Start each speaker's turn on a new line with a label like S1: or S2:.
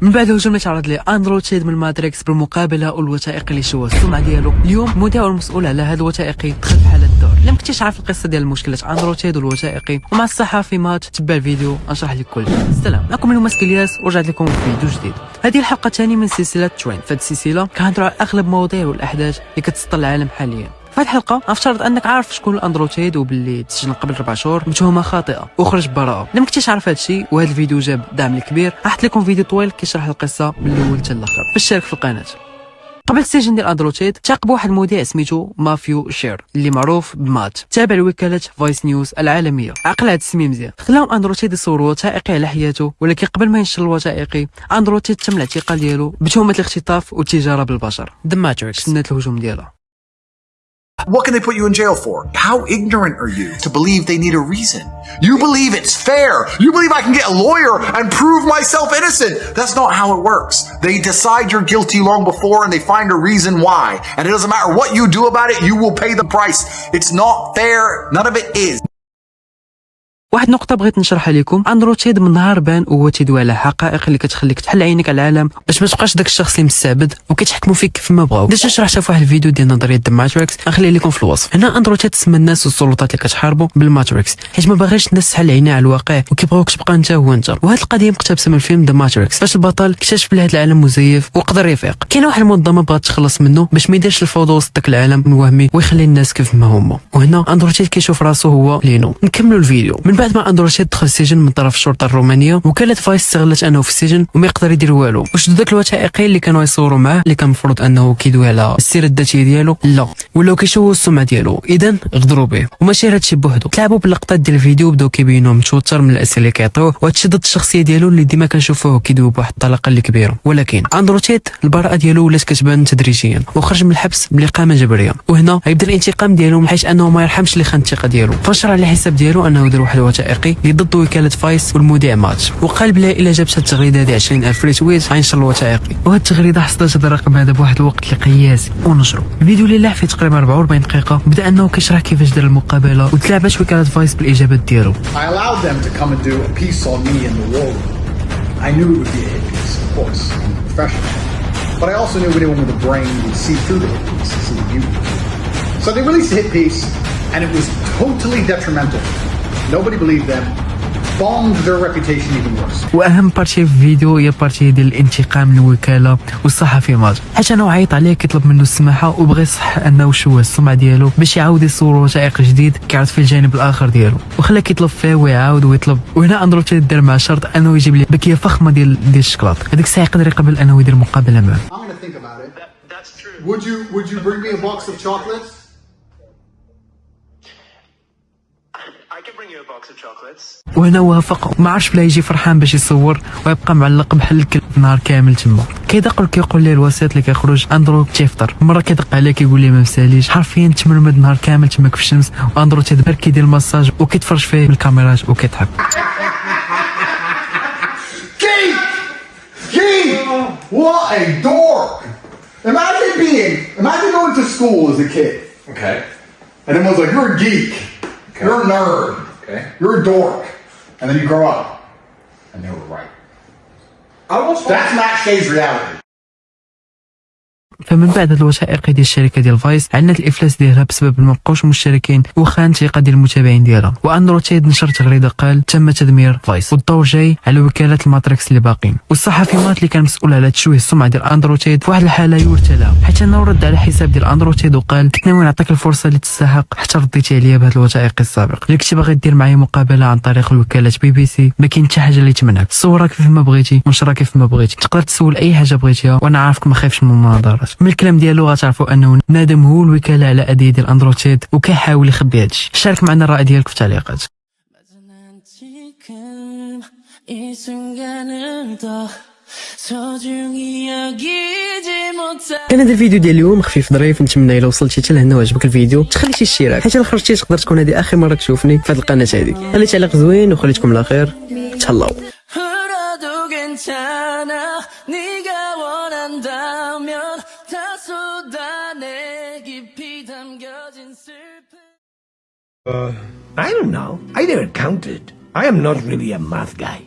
S1: من بعد هجوم تعرض ليه اندرو تيت من الماتريكس بالمقابلة والوثائقي اللي شوه السمعة ديالو. اليوم المذيع المسؤول على هذا الوثائقي دخل في حالة الدور. الا ما كنتيش عارف القصة ديال مشكلة اندرو تيت والوثائقي ومع الصحافي مات تابع الفيديو نشرح لك كل. السلام معكم اليوم ماسك إلياس ورجعت لكم في فيديو جديد. هذه الحلقة الثانية من سلسلة ترين فهاد السلسلة كنهضروا على أغلب المواضيع والأحداث اللي كتسطر العالم حاليا. في هذه الحلقة افترض أنك عارف شكون الاندرو تيت وباللي تسجن قبل أربع شهور بتهمه خاطئة. وخرج براءة. لما كنتيش عارف هذا الشيء وهذا الفيديو جاب دعم الكبير راح لكم فيديو طويل كيشرح القصة من الأول حتى الآخر. فاشترك في القناة. قبل السجن ديال اندرو تيت تلاقى ب واحد المذيع سميتو ماثيو شيا اللي معروف بمات. تابع لوكالة فايس نيوز العالمية. عقل هذا السمي مزيان. خلاهم اندرو تيت يصوروا وثائقي على حياته ولكن قبل ما ينشر الوثائقي اندرو تيت تم الاعتقال ديالو بتهمة الاختطاف والتجارة بالبشر. The Matrix الهجوم ديالها.
S2: What can they put you in jail for? How ignorant are you to believe they need a reason? You believe it's fair. You believe I can get a lawyer and prove myself innocent. That's not how it works. They decide you're guilty long before and they find a reason why. And it doesn't matter what you do about it, you will pay the price. It's not fair. None of it is.
S1: واحد النقطة بغيت نشرحها لكم اندرو تيت من نهار بان وهو تيدوي على حقائق اللي كتخليك تحل عينك على العالم. باش ما تبقاش داك الشخص اللي مستعبد وكيتحكموا فيك كيف ما بغاو. درت شرحتها في واحد الفيديو ديال نظرية The Matrix غنخليه لكم في الوصف. هنا اندرو تيت سمى الناس والسلطات اللي كتحاربوا بالماتريكس. حيت ما باغيش الناس تحل عينيها على الواقع وكيبغيوك تبقى انت هو انت. وهاد القضية مقتبسة من فيلم The Matrix فاش البطل اكتشف بلي هاد العالم مزيف وقدر يفيق. كاينة واحد المنظمة بغات تخلص منه باش ما يديرش الفوضى وسط داك العالم الوهمي ويخلي الناس كيف ما هما. وهنا اندرو تيت كيشوف راسو هو نيو. نكملوا الفيديو. من بعد ما اندرو تيت دخل السجن من طرف الشرطة الرومانية وكالة فايس استغلت أنه في السجن وما يقدر يدير والو. وشدوا ذاك الوثائقي اللي كانوا يصوروا معاه اللي كان المفروض أنه كيدوي على السيره الذاتية ديالو؟ لا. ولاو كيشوهوا السمعة ديالو. اذا غدروا به. وماشي هادشي بوحدو. تلعبوا باللقطات ديال الفيديو بداو كيبينوه متوتر من الأسئلة اللي كيعطيوه وهادشي ضد الشخصية ديالو اللي ديما كنشوفوه كيدوي بواحد الطلاقة اللي كبيرة. ولكن أندرو تيت البراءة ديالو ولات كتبان تدريجيا. وخرج من الحبس بالاقامه جبريه وهنا غيبدا الانتقام ديالو حيث أنه ما يرحمش اللي خان الثقة ديالو. فنشر على الحساب ديالو أنه دار واحد الوثائقي اللي ضد وكالة فايس والمذيع مات وقال بلا الا جابت التغريده هذه 20000 retweet غينشر الوثائقي وهاد التغريدة حصلت هذا الرقم هذا بواحد الوقت قياسي ونشروا الفيديو اللي لاح فيه تقريبا 44 دقيقة بدأ أنه كيشرح كيفاش دار المقابلة وتلعبت وكالة فايس بالاجابات ديالو
S3: I knew it would be a hit piece, of course. I'm professional. But I also knew anyone with a brain would see through the hit piece and see the beauty. So they released a hit piece, and it was totally detrimental. Nobody believed them. Bombed their reputation even worse.
S1: وأهم partie في الفيديو هي partie ديال الانتقام من الوكاله والصحفي مات حيت أنا عيط عليه كيطلب منه السماحة وبغى يصح أنه شوه السمعة ديالو باش يعاود يصور وثائقي جديد كيعرض فيه الجانب الآخر ديالو وخلاه كيطلب فيه ويعاود ويطلب وهنا أندرو تيت دار مع شرط أنه يجيب ليه باكية فخمة ديال ديال الشكلاط هذيك الساعة يقدر يقبل أنه يدير مقابلة معاه.
S3: Would you Would you bring me a box of chocolates?
S4: I can bring you a box of chocolates.
S1: وهنا وافق ما عرفش بلا يجي فرحان باش يصور ويبقى معلق بحال الكلب نهار كامل تما. كيدق كيقول ليه الوسيط اللي كيخرج أندرو تيفطر مرة كيدق عليه كيقول ليه ما مساليش حرفيا تمرمد نهار كامل تما في الشمس وأندرو تيدبر كيدير المساج وكيتفرج فيه بالكاميرات وكيضحك.
S3: Keith! Keith! What a dork! Imagine being, imagine going to school as a kid,
S5: Okay.
S3: and everyone's like, "You're a geek, you're a nerd,
S5: Okay.
S3: you're a dork," and then you grow up, and they were right.
S5: I was
S3: That's Matt Shay's reality.
S1: فمن بعد الوثائقي ديال الشركة ديال فايس علنت الإفلاس ديالها بسبب بقاوش مشتركين وخان الثقة ديال المتابعين ديالها. وأندرو تيت نشر تغريدة قال تم تدمير فايس. والضوء جاي على وكالة الماتريكس اللي باقين. والصحفي مات اللي كان مسؤول على تشويه السمعة ديال أندرو تيت في واحد الحالة يرثى لها. حيت أنه رد على حساب ديال أندرو تيت وقال كنت ناوي نعطيك الفرصة اللي تستحق؟ حتى رديتي عليا بهذا الوثائقي السابق. اللي كنتي باغي دير معايا مقابلة عن طريق الوكالة بي بي سي ما كاين حتى حاجة اللي تمنعك. صورها كيف ما بغيتي ونشرها كيف ما بغيتي. تقدر تسول أي حاجة بغيتيها وأنا عارفك ما خايفش من المناظرات من الكلام ديالو غتعرفوا انه نادم هو الوكاله على اديه ديال اندروتيد وكيحاول يخبي هادشي شارك معنا الراي ديالك في التعليقات
S6: 난 지금 이 순간을 더 소중히 여기지 못해
S1: كان هذا الفيديو ديال اليوم خفيف ظريف نتمنى الا وصلتي حتى لهنا وعجبك الفيديو تخلي شي اشتراك حيت الا خرجتي تقدر تكون هذه اخر مره تشوفني في هذه القناه هذه خلي تعليق زوين وخليتكم على خير تهلاو
S6: Uh,
S7: I don't know. I never counted. I am not really a math guy.